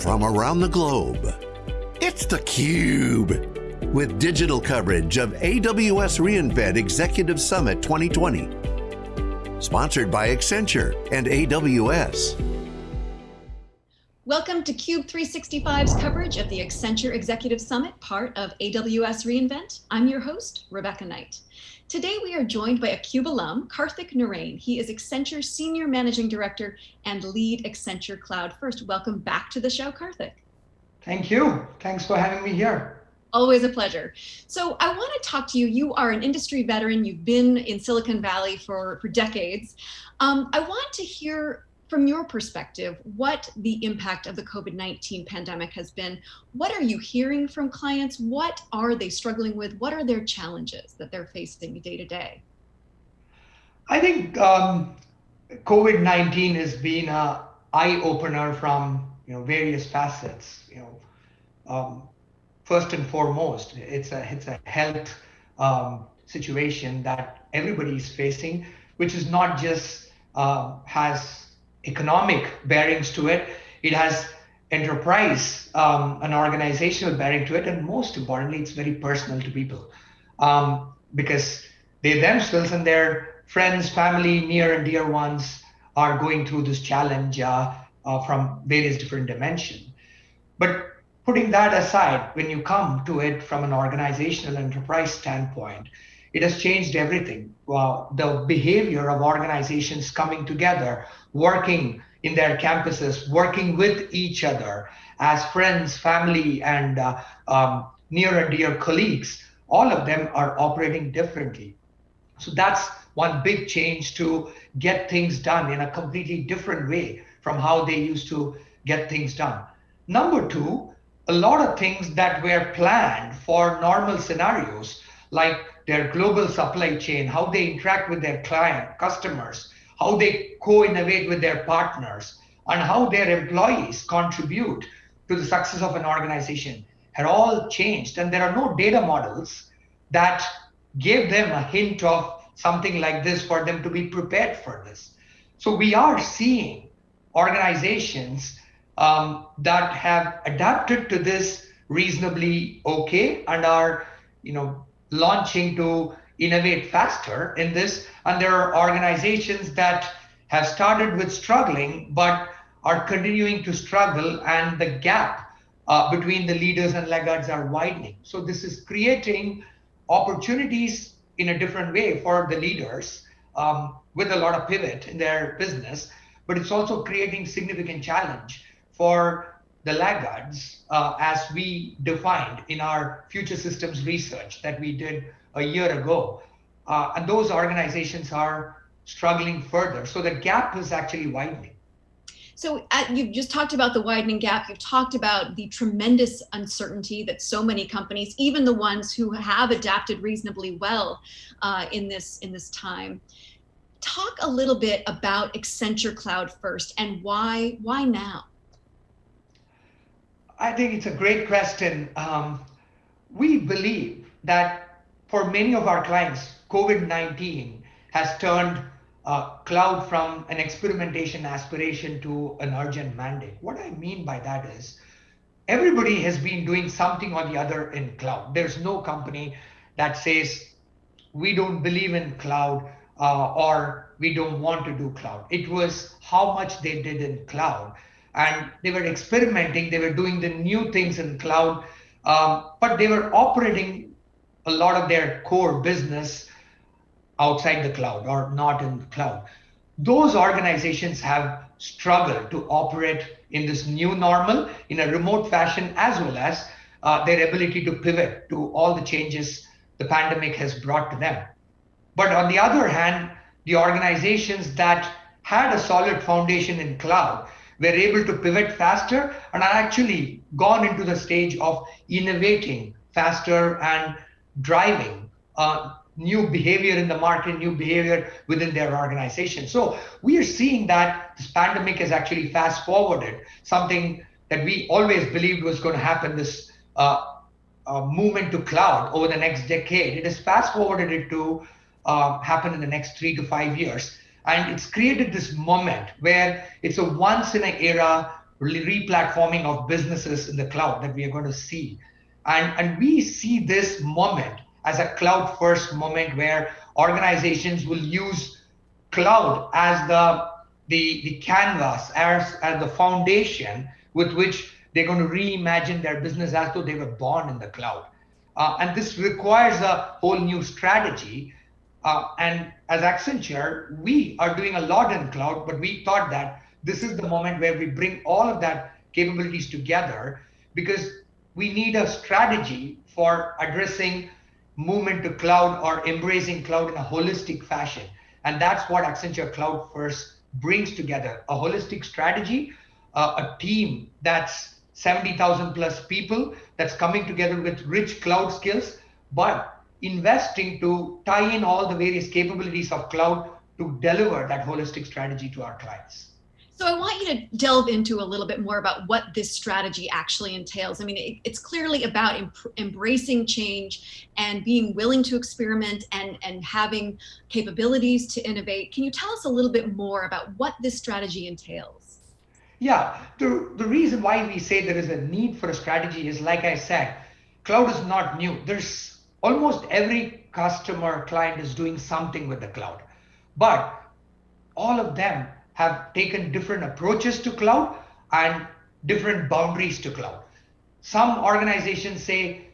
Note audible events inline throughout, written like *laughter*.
from around the globe. It's theCUBE, with digital coverage of AWS reInvent Executive Summit 2020. Sponsored by Accenture and AWS. Welcome to CUBE 365's coverage of the Accenture Executive Summit, part of AWS reInvent. I'm your host, Rebecca Knight. Today we are joined by a CUBE alum, Karthik Narain. He is Accenture Senior Managing Director and lead Accenture Cloud First. Welcome back to the show, Karthik. Thank you. Thanks for having me here. Always a pleasure. So I want to talk to you. You are an industry veteran. You've been in Silicon Valley for, for decades. Um, I want to hear from your perspective, what the impact of the COVID-19 pandemic has been. What are you hearing from clients? What are they struggling with? What are their challenges that they're facing day to day? I think um, COVID-19 has been an eye-opener from you know various facets. You know, um, first and foremost, it's a it's a health um, situation that everybody is facing, which is not just uh, has economic bearings to it. It has enterprise um, an organizational bearing to it, and most importantly, it's very personal to people um, because they themselves and their friends, family, near and dear ones are going through this challenge uh, uh, from various different dimensions. But putting that aside, when you come to it from an organizational enterprise standpoint, it has changed everything. Well, the behavior of organizations coming together, working in their campuses, working with each other as friends, family, and uh, um, near and dear colleagues, all of them are operating differently. So that's one big change to get things done in a completely different way from how they used to get things done. Number two, a lot of things that were planned for normal scenarios, like their global supply chain, how they interact with their client, customers, how they co-innovate with their partners, and how their employees contribute to the success of an organization had all changed. And there are no data models that gave them a hint of something like this for them to be prepared for this. So we are seeing organizations um, that have adapted to this reasonably okay and are you know launching to innovate faster in this. And there are organizations that have started with struggling, but are continuing to struggle, and the gap uh, between the leaders and laggards are widening. So this is creating opportunities in a different way for the leaders um, with a lot of pivot in their business, but it's also creating significant challenge for the laggards uh, as we defined in our future systems research that we did a year ago. Uh, and those organizations are struggling further. So the gap is actually widening. So uh, you've just talked about the widening gap. You've talked about the tremendous uncertainty that so many companies, even the ones who have adapted reasonably well uh, in this in this time. Talk a little bit about Accenture Cloud First and why why now? I think it's a great question. Um, we believe that for many of our clients, COVID-19 has turned uh, cloud from an experimentation aspiration to an urgent mandate. What I mean by that is everybody has been doing something or the other in cloud. There's no company that says we don't believe in cloud uh, or we don't want to do cloud. It was how much they did in cloud and they were experimenting. They were doing the new things in cloud, um, but they were operating a lot of their core business outside the cloud or not in the cloud. Those organizations have struggled to operate in this new normal in a remote fashion, as well as uh, their ability to pivot to all the changes the pandemic has brought to them. But on the other hand, the organizations that had a solid foundation in cloud were able to pivot faster and are actually gone into the stage of innovating faster and driving uh, new behavior in the market, new behavior within their organization. So we are seeing that this pandemic has actually fast forwarded something that we always believed was going to happen, this uh, uh, movement to cloud over the next decade. It has fast forwarded it to uh, happen in the next three to five years. And it's created this moment where it's a once in an era replatforming of businesses in the cloud that we are going to see. And, and we see this moment as a cloud first moment where organizations will use cloud as the, the, the canvas, as, as the foundation with which they're going to reimagine their business as though they were born in the cloud. Uh, and this requires a whole new strategy. Uh, and as Accenture, we are doing a lot in cloud, but we thought that this is the moment where we bring all of that capabilities together because we need a strategy for addressing movement to cloud or embracing cloud in a holistic fashion. And that's what Accenture Cloud First brings together a holistic strategy, uh, a team that's 70,000 plus people that's coming together with rich cloud skills, but investing to tie in all the various capabilities of cloud to deliver that holistic strategy to our clients. So I want you to delve into a little bit more about what this strategy actually entails. I mean, it, it's clearly about embracing change and being willing to experiment and, and having capabilities to innovate. Can you tell us a little bit more about what this strategy entails? Yeah, the, the reason why we say there is a need for a strategy is like I said, cloud is not new. There's almost every customer client is doing something with the cloud, but all of them have taken different approaches to cloud and different boundaries to cloud. Some organizations say,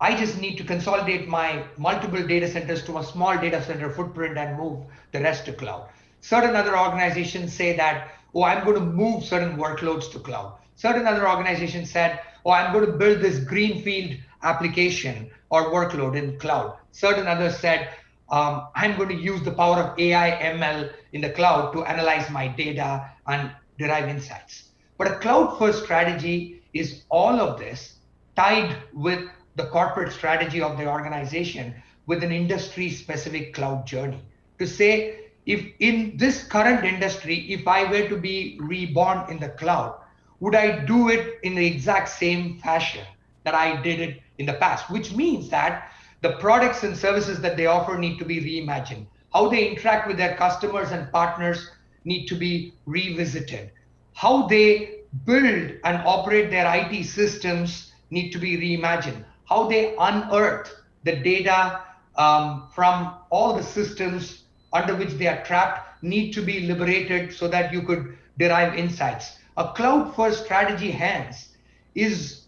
I just need to consolidate my multiple data centers to a small data center footprint and move the rest to cloud. Certain other organizations say that, oh, I'm going to move certain workloads to cloud. Certain other organizations said, oh, I'm going to build this greenfield application or workload in cloud. Certain others said, um, I'm going to use the power of AI ML in the cloud to analyze my data and derive insights. But a cloud first strategy is all of this tied with the corporate strategy of the organization with an industry specific cloud journey to say if in this current industry if i were to be reborn in the cloud would i do it in the exact same fashion that i did it in the past which means that the products and services that they offer need to be reimagined. How they interact with their customers and partners need to be revisited. How they build and operate their IT systems need to be reimagined. How they unearth the data um, from all the systems under which they are trapped need to be liberated so that you could derive insights. A cloud first strategy, hence, is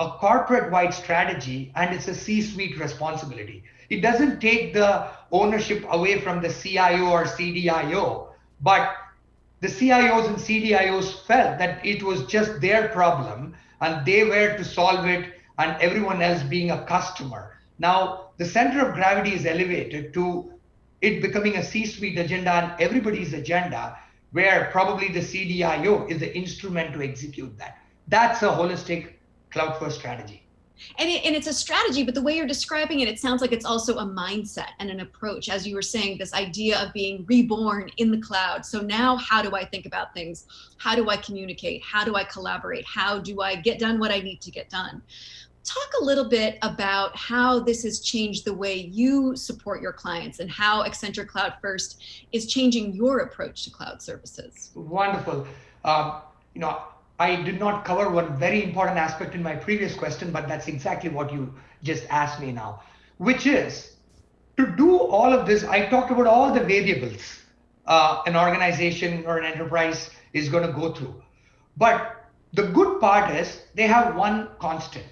a corporate wide strategy and it's a C suite responsibility. It doesn't take the ownership away from the CIO or CDIO, but the CIOs and CDIOs felt that it was just their problem and they were to solve it and everyone else being a customer. Now, the center of gravity is elevated to it becoming a C suite agenda and everybody's agenda, where probably the CDIO is the instrument to execute that. That's a holistic cloud first strategy. And, it, and it's a strategy, but the way you're describing it, it sounds like it's also a mindset and an approach. As you were saying, this idea of being reborn in the cloud. So now how do I think about things? How do I communicate? How do I collaborate? How do I get done what I need to get done? Talk a little bit about how this has changed the way you support your clients and how Accenture Cloud First is changing your approach to cloud services. Wonderful. Um, you know, I did not cover one very important aspect in my previous question, but that's exactly what you just asked me now, which is to do all of this. I talked about all the variables uh, an organization or an enterprise is going to go through. But the good part is they have one constant.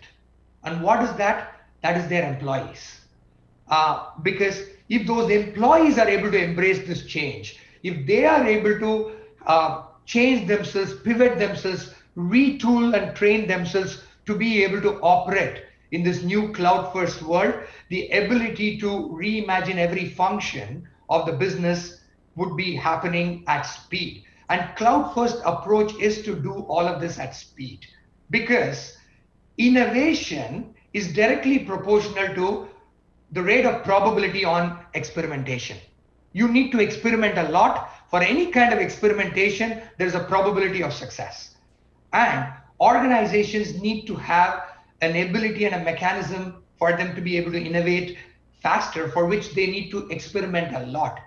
And what is that? That is their employees. Uh, because if those employees are able to embrace this change, if they are able to uh, change themselves, pivot themselves, retool and train themselves to be able to operate in this new cloud first world, the ability to reimagine every function of the business would be happening at speed. And cloud first approach is to do all of this at speed because innovation is directly proportional to the rate of probability on experimentation. You need to experiment a lot. For any kind of experimentation, there's a probability of success. And organizations need to have an ability and a mechanism for them to be able to innovate faster, for which they need to experiment a lot.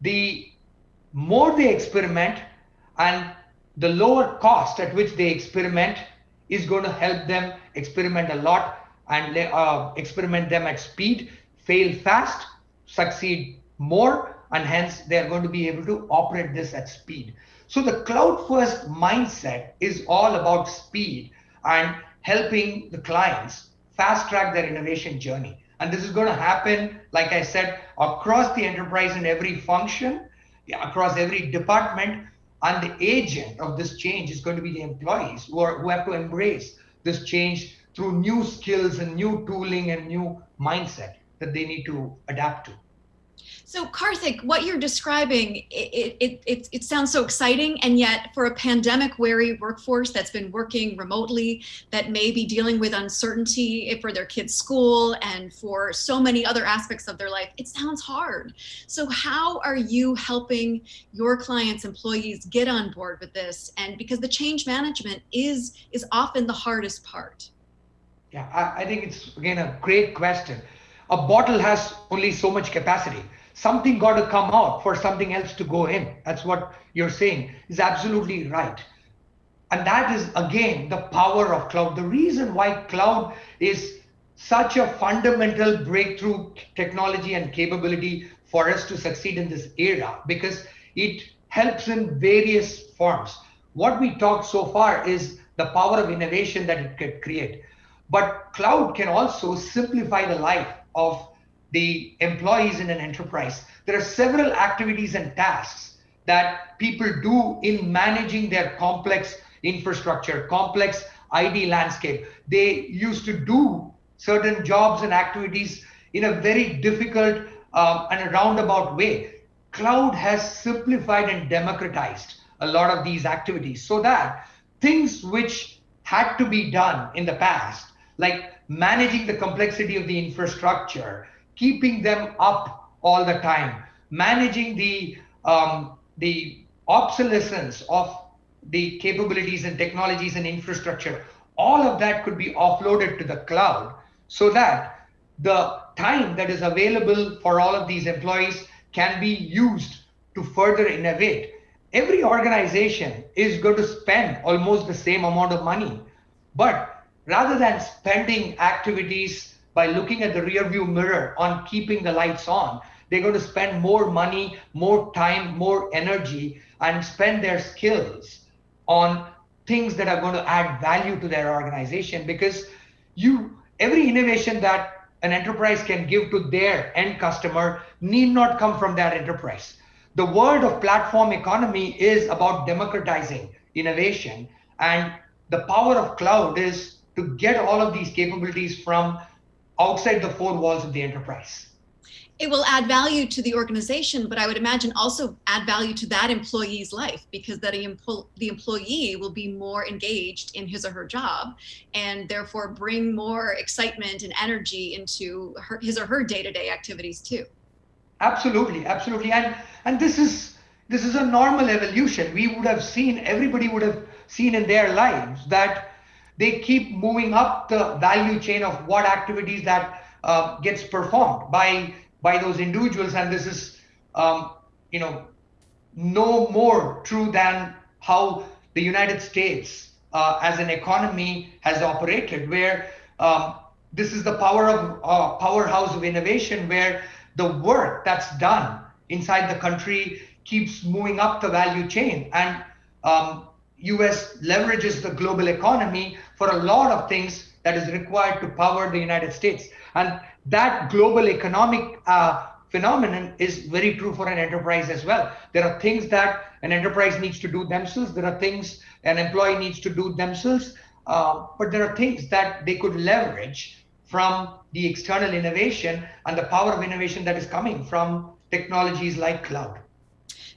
The more they experiment and the lower cost at which they experiment is going to help them experiment a lot and uh, experiment them at speed, fail fast, succeed more, and hence they are going to be able to operate this at speed. So the cloud first mindset is all about speed and helping the clients fast track their innovation journey. And this is going to happen, like I said, across the enterprise in every function, across every department. And the agent of this change is going to be the employees who, are, who have to embrace this change through new skills and new tooling and new mindset that they need to adapt to. So Karthik, what you're describing, it, it, it, it, sounds so exciting. And yet for a pandemic wary workforce that's been working remotely, that may be dealing with uncertainty for their kids' school and for so many other aspects of their life, it sounds hard. So how are you helping your clients' employees get on board with this? And because the change management is, is often the hardest part. Yeah, I, I think it's, again, a great question. A bottle has only so much capacity something got to come out for something else to go in. That's what you're saying is absolutely right. And that is again the power of cloud. The reason why cloud is such a fundamental breakthrough technology and capability for us to succeed in this era because it helps in various forms. What we talked so far is the power of innovation that it could create. But cloud can also simplify the life of the employees in an enterprise. There are several activities and tasks that people do in managing their complex infrastructure, complex IT landscape. They used to do certain jobs and activities in a very difficult um, and a roundabout way. Cloud has simplified and democratized a lot of these activities so that things which had to be done in the past, like managing the complexity of the infrastructure, keeping them up all the time, managing the um, the obsolescence of the capabilities and technologies and infrastructure, all of that could be offloaded to the cloud so that the time that is available for all of these employees can be used to further innovate. Every organization is going to spend almost the same amount of money, but rather than spending activities by looking at the rear view mirror on keeping the lights on. They're going to spend more money, more time, more energy, and spend their skills on things that are going to add value to their organization because you every innovation that an enterprise can give to their end customer need not come from that enterprise. The world of platform economy is about democratizing innovation and the power of cloud is to get all of these capabilities from outside the four walls of the enterprise. It will add value to the organization, but I would imagine also add value to that employee's life because that the employee will be more engaged in his or her job and therefore bring more excitement and energy into her, his or her day-to-day -day activities too. Absolutely, absolutely. And, and this is this is a normal evolution. We would have seen, everybody would have seen in their lives that they keep moving up the value chain of what activities that uh, gets performed by by those individuals. And this is um, you know no more true than how the united states uh, as an economy has operated where um, this is the power of uh, powerhouse of innovation where the work that's done inside the country keeps moving up the value chain. And um, US leverages the global economy for a lot of things that is required to power the United States. And that global economic uh, phenomenon is very true for an enterprise as well. There are things that an enterprise needs to do themselves. There are things an employee needs to do themselves. Uh, but there are things that they could leverage from the external innovation and the power of innovation that is coming from technologies like cloud.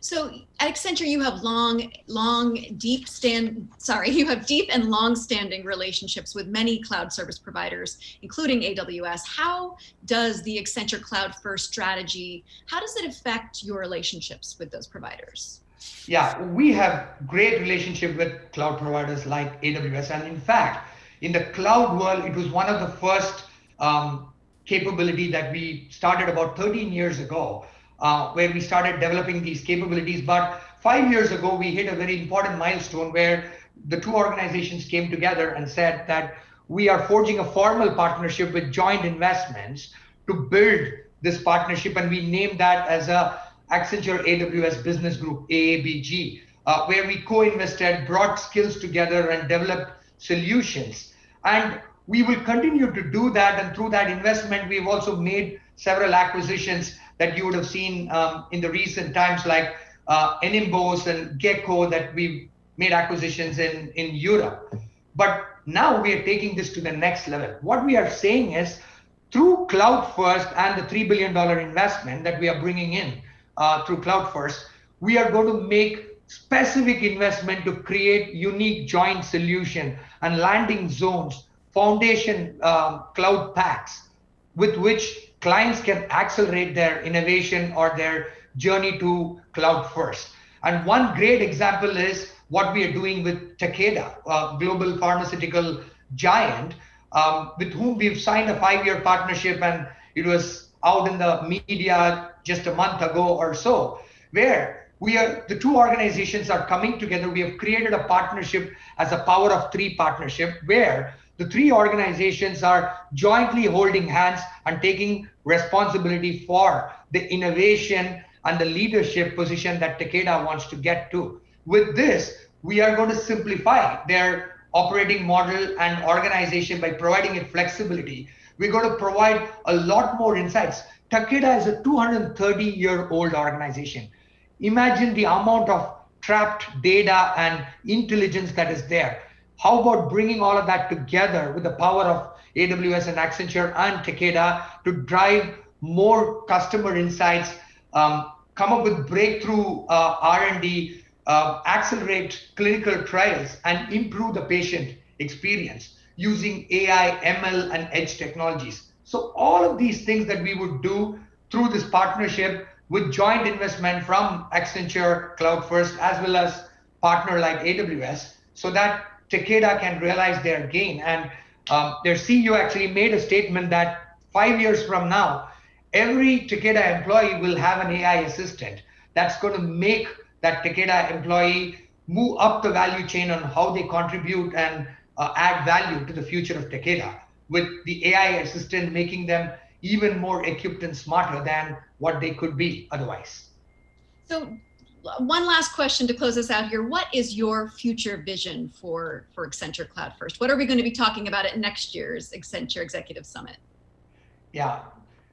So at Accenture, you have long, long, deep stand, sorry, *laughs* you have deep and long standing relationships with many cloud service providers, including AWS. How does the Accenture Cloud First strategy, how does it affect your relationships with those providers? Yeah, we have great relationship with cloud providers like AWS. And in fact, in the cloud world, it was one of the first um, capability that we started about 13 years ago uh, where we started developing these capabilities. But five years ago, we hit a very important milestone where the two organizations came together and said that we are forging a formal partnership with joint investments to build this partnership. And we named that as a Accenture AWS Business Group, AABG, uh, where we co-invested, brought skills together and developed solutions. And we will continue to do that. And through that investment, we've also made several acquisitions that you would have seen um, in the recent times, like uh, Enimbos and Gekko that we've made acquisitions in, in Europe. But now we are taking this to the next level. What we are saying is through Cloud First and the $3 billion investment that we are bringing in uh, through Cloud First, we are going to make specific investment to create unique joint solution and landing zones, foundation um, cloud packs with which clients can accelerate their innovation or their journey to cloud first. And one great example is what we are doing with Takeda, a global pharmaceutical giant, um, with whom we've signed a five-year partnership, and it was out in the media just a month ago or so, where we are the two organizations are coming together. We have created a partnership as a power of three partnership, where the three organizations are jointly holding hands and taking responsibility for the innovation and the leadership position that Takeda wants to get to. With this, we are going to simplify their operating model and organization by providing it flexibility. We're going to provide a lot more insights. Takeda is a 230 year old organization. Imagine the amount of trapped data and intelligence that is there. How about bringing all of that together with the power of AWS and Accenture and Takeda to drive more customer insights, um, come up with breakthrough uh, R&D, uh, accelerate clinical trials, and improve the patient experience using AI, ML, and edge technologies. So all of these things that we would do through this partnership with joint investment from Accenture, Cloud First, as well as partner like AWS, so that Takeda can realize their gain. And um, their CEO actually made a statement that five years from now, every Takeda employee will have an AI assistant that's going to make that Takeda employee move up the value chain on how they contribute and uh, add value to the future of Takeda, with the AI assistant making them even more equipped and smarter than what they could be otherwise. So one last question to close us out here. What is your future vision for, for Accenture Cloud First? What are we going to be talking about at next year's Accenture Executive Summit? Yeah,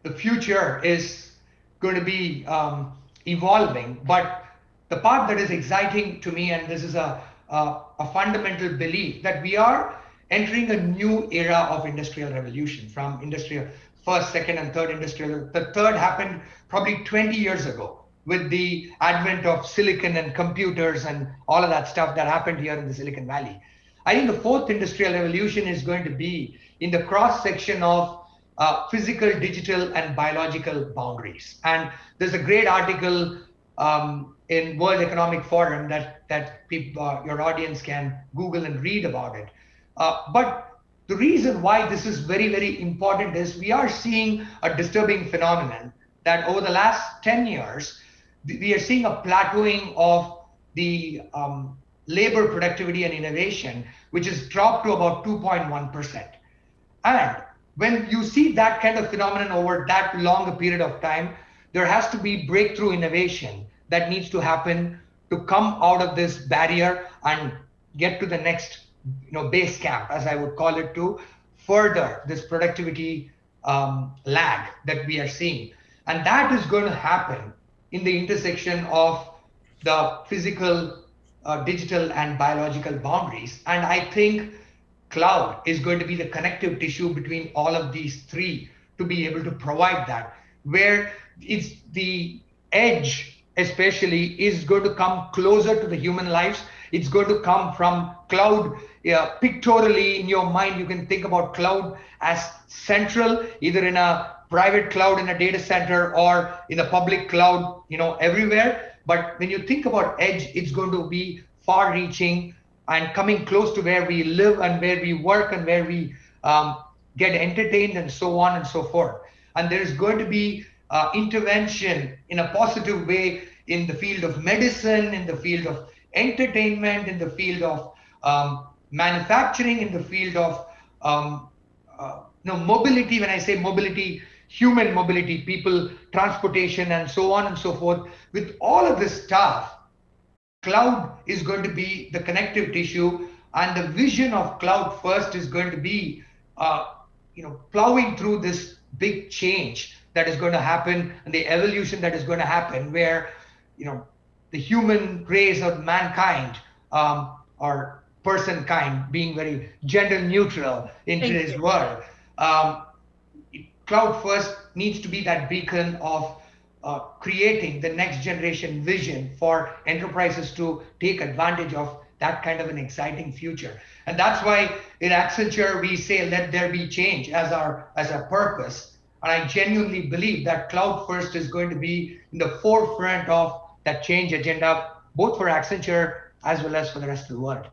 the future is going to be um, evolving, but the part that is exciting to me, and this is a, a, a fundamental belief, that we are entering a new era of industrial revolution from industrial first, second, and third industrial. The third happened probably 20 years ago with the advent of silicon and computers and all of that stuff that happened here in the Silicon Valley. I think the fourth industrial revolution is going to be in the cross section of uh, physical, digital, and biological boundaries. And there's a great article um, in World Economic Forum that that people, uh, your audience can Google and read about it. Uh, but the reason why this is very, very important is we are seeing a disturbing phenomenon that over the last 10 years, we are seeing a plateauing of the um, labor productivity and innovation, which has dropped to about 2.1%. And when you see that kind of phenomenon over that long a period of time, there has to be breakthrough innovation that needs to happen to come out of this barrier and get to the next you know, base camp, as I would call it, to further this productivity um, lag that we are seeing. And that is going to happen in the intersection of the physical, uh, digital, and biological boundaries. And I think cloud is going to be the connective tissue between all of these three to be able to provide that, where it's the edge, especially, is going to come closer to the human lives. It's going to come from cloud yeah, pictorially in your mind. You can think about cloud as central, either in a private cloud in a data center or in the public cloud, you know, everywhere. But when you think about edge, it's going to be far reaching and coming close to where we live and where we work and where we um, get entertained and so on and so forth. And there is going to be uh, intervention in a positive way in the field of medicine, in the field of entertainment, in the field of um, manufacturing, in the field of um, uh, you know, mobility. When I say mobility, human mobility, people, transportation, and so on and so forth. With all of this stuff, cloud is going to be the connective tissue, and the vision of cloud first is going to be, uh, you know, plowing through this big change that is going to happen and the evolution that is going to happen, where, you know, the human race of mankind um, or person kind being very gender neutral in Thank today's you. world. Um, cloud first needs to be that beacon of uh, creating the next generation vision for enterprises to take advantage of that kind of an exciting future and that's why in accenture we say let there be change as our as our purpose and i genuinely believe that cloud first is going to be in the forefront of that change agenda both for accenture as well as for the rest of the world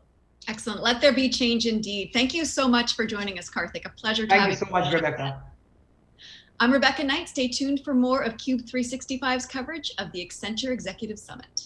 Excellent. Let there be change indeed. Thank you so much for joining us, Karthik. A pleasure to thank have you so much rebecca I'm Rebecca Knight. Stay tuned for more of Cube 365's coverage of the Accenture Executive Summit.